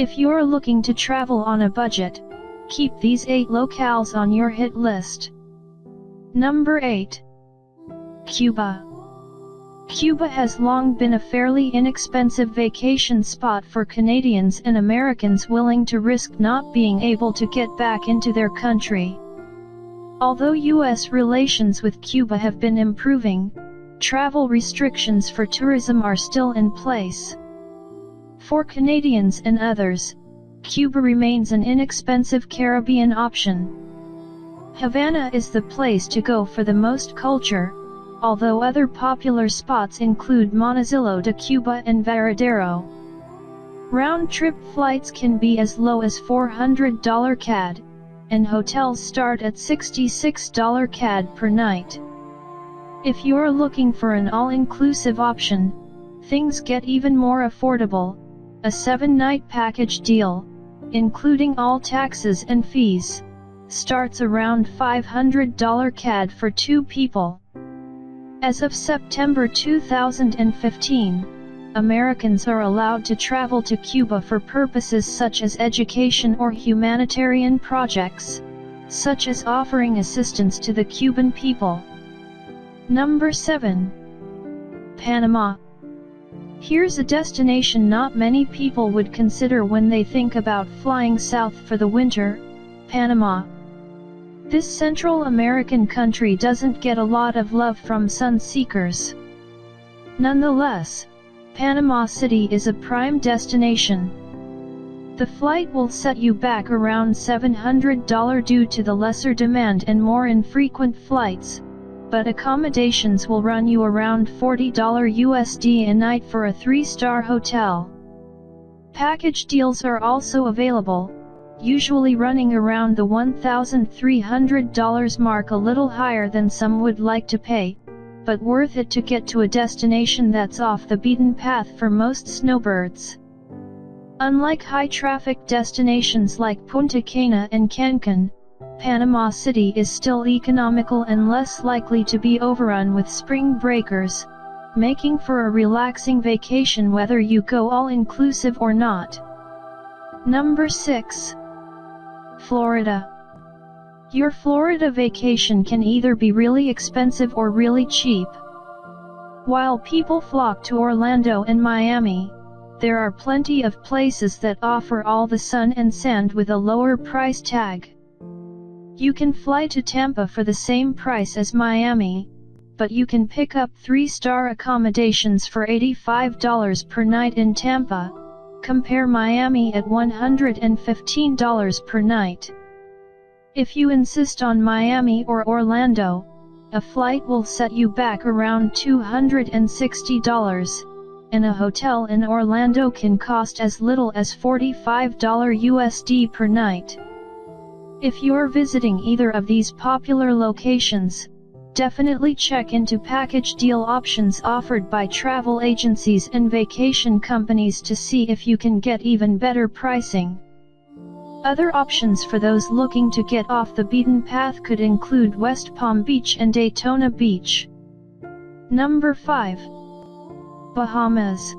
If you're looking to travel on a budget, keep these 8 locales on your hit list. Number 8. Cuba. Cuba has long been a fairly inexpensive vacation spot for Canadians and Americans willing to risk not being able to get back into their country. Although U.S. relations with Cuba have been improving, travel restrictions for tourism are still in place. For Canadians and others, Cuba remains an inexpensive Caribbean option. Havana is the place to go for the most culture, although other popular spots include Montecillo de Cuba and Varadero. Round-trip flights can be as low as $400 CAD, and hotels start at $66 CAD per night. If you're looking for an all-inclusive option, things get even more affordable, a 7-night package deal, including all taxes and fees, starts around $500 CAD for two people. As of September 2015, Americans are allowed to travel to Cuba for purposes such as education or humanitarian projects, such as offering assistance to the Cuban people. Number 7. Panama. Here's a destination not many people would consider when they think about flying south for the winter, Panama. This Central American country doesn't get a lot of love from sun seekers. Nonetheless, Panama City is a prime destination. The flight will set you back around $700 due to the lesser demand and more infrequent flights, but accommodations will run you around $40 USD a night for a 3-star hotel. Package deals are also available, usually running around the $1,300 mark a little higher than some would like to pay, but worth it to get to a destination that's off the beaten path for most snowbirds. Unlike high-traffic destinations like Punta Cana and Cancun, Panama City is still economical and less likely to be overrun with spring breakers, making for a relaxing vacation whether you go all-inclusive or not. Number 6. Florida. Your Florida vacation can either be really expensive or really cheap. While people flock to Orlando and Miami, there are plenty of places that offer all the sun and sand with a lower price tag. You can fly to Tampa for the same price as Miami, but you can pick up 3-star accommodations for $85 per night in Tampa, Compare Miami at $115 per night. If you insist on Miami or Orlando, a flight will set you back around $260, and a hotel in Orlando can cost as little as $45 USD per night. If you're visiting either of these popular locations, Definitely check into package deal options offered by travel agencies and vacation companies to see if you can get even better pricing. Other options for those looking to get off the beaten path could include West Palm Beach and Daytona Beach. Number 5. Bahamas.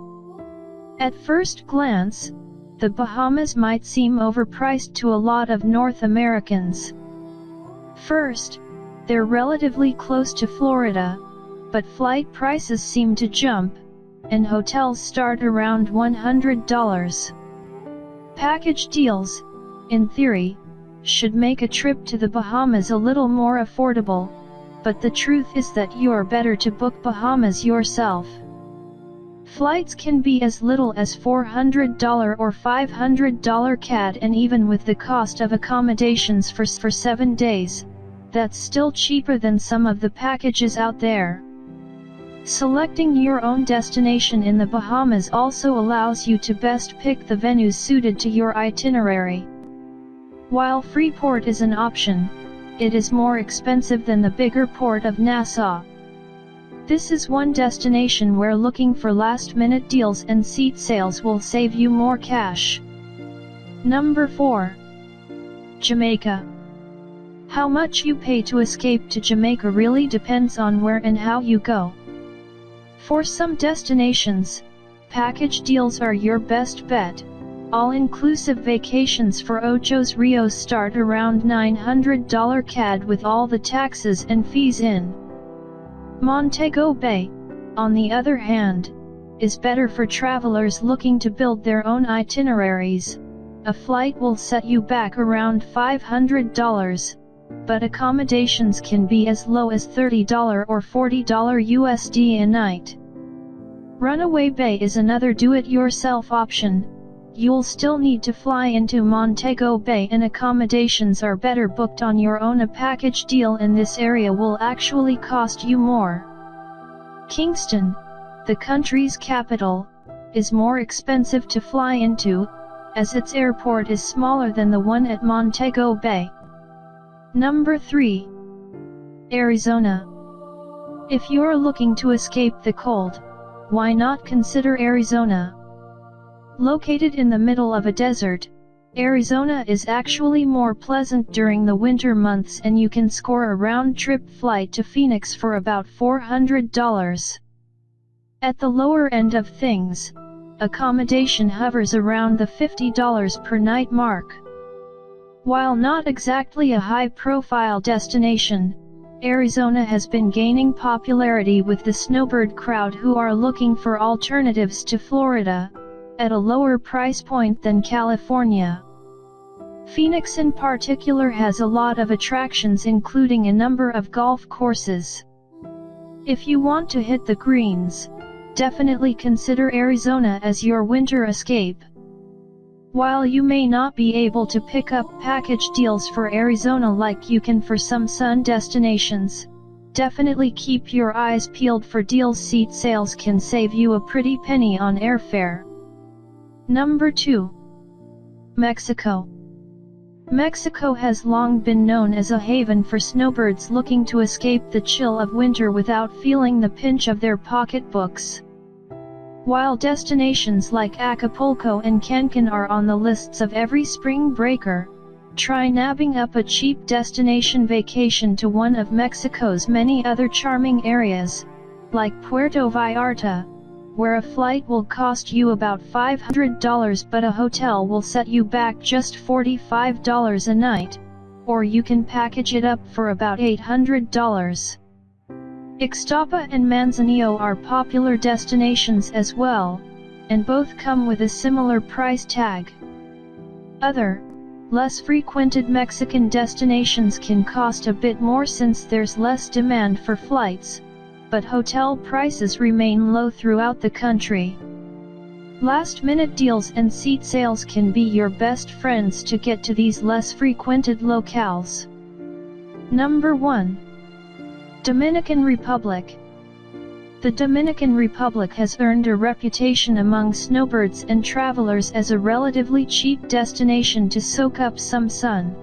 At first glance, the Bahamas might seem overpriced to a lot of North Americans. First, they're relatively close to Florida, but flight prices seem to jump, and hotels start around $100. Package deals, in theory, should make a trip to the Bahamas a little more affordable, but the truth is that you're better to book Bahamas yourself. Flights can be as little as $400 or $500 CAD and even with the cost of accommodations for, for 7 days, that's still cheaper than some of the packages out there. Selecting your own destination in the Bahamas also allows you to best pick the venues suited to your itinerary. While Freeport is an option, it is more expensive than the bigger port of Nassau. This is one destination where looking for last-minute deals and seat sales will save you more cash. Number 4. Jamaica how much you pay to escape to Jamaica really depends on where and how you go. For some destinations, package deals are your best bet, All-inclusive vacations for Ochos Rios start around $900 CAD with all the taxes and fees in. Montego Bay, on the other hand, is better for travelers looking to build their own itineraries. A flight will set you back around $500, but accommodations can be as low as $30 or $40 USD a night. Runaway Bay is another do-it-yourself option, You'll still need to fly into Montego Bay and accommodations are better booked on your own a package deal in this area will actually cost you more. Kingston, the country's capital, is more expensive to fly into, as its airport is smaller than the one at Montego Bay. Number 3. Arizona. If you're looking to escape the cold, why not consider Arizona? Located in the middle of a desert, Arizona is actually more pleasant during the winter months and you can score a round-trip flight to Phoenix for about $400. At the lower end of things, accommodation hovers around the $50 per night mark. While not exactly a high-profile destination, Arizona has been gaining popularity with the snowbird crowd who are looking for alternatives to Florida, at a lower price point than California. Phoenix in particular has a lot of attractions including a number of golf courses. If you want to hit the greens, definitely consider Arizona as your winter escape. While you may not be able to pick up package deals for Arizona like you can for some sun destinations, definitely keep your eyes peeled for deals seat sales can save you a pretty penny on airfare. Number 2. Mexico. Mexico has long been known as a haven for snowbirds looking to escape the chill of winter without feeling the pinch of their pocketbooks. While destinations like Acapulco and Cancun are on the lists of every spring breaker, try nabbing up a cheap destination vacation to one of Mexico's many other charming areas, like Puerto Vallarta, where a flight will cost you about $500 but a hotel will set you back just $45 a night, or you can package it up for about $800. Ixtapa and Manzanillo are popular destinations as well, and both come with a similar price tag. Other, less frequented Mexican destinations can cost a bit more since there's less demand for flights, but hotel prices remain low throughout the country. Last minute deals and seat sales can be your best friends to get to these less frequented locales. Number 1. Dominican Republic. The Dominican Republic has earned a reputation among snowbirds and travelers as a relatively cheap destination to soak up some sun.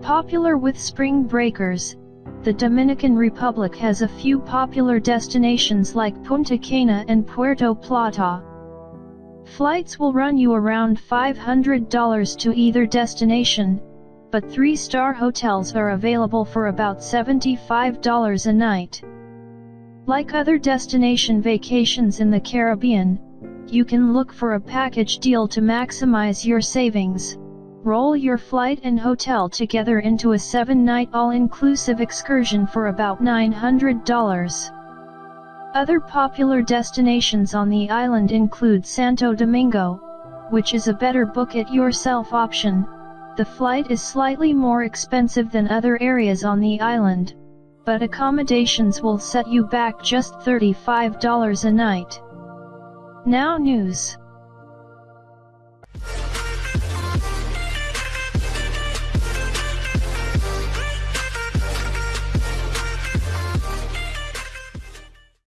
Popular with spring breakers, the Dominican Republic has a few popular destinations like Punta Cana and Puerto Plata. Flights will run you around $500 to either destination, but three-star hotels are available for about $75 a night. Like other destination vacations in the Caribbean, you can look for a package deal to maximize your savings. Roll your flight and hotel together into a 7-night all-inclusive excursion for about $900. Other popular destinations on the island include Santo Domingo, which is a better book-it-yourself option. The flight is slightly more expensive than other areas on the island, but accommodations will set you back just $35 a night. Now news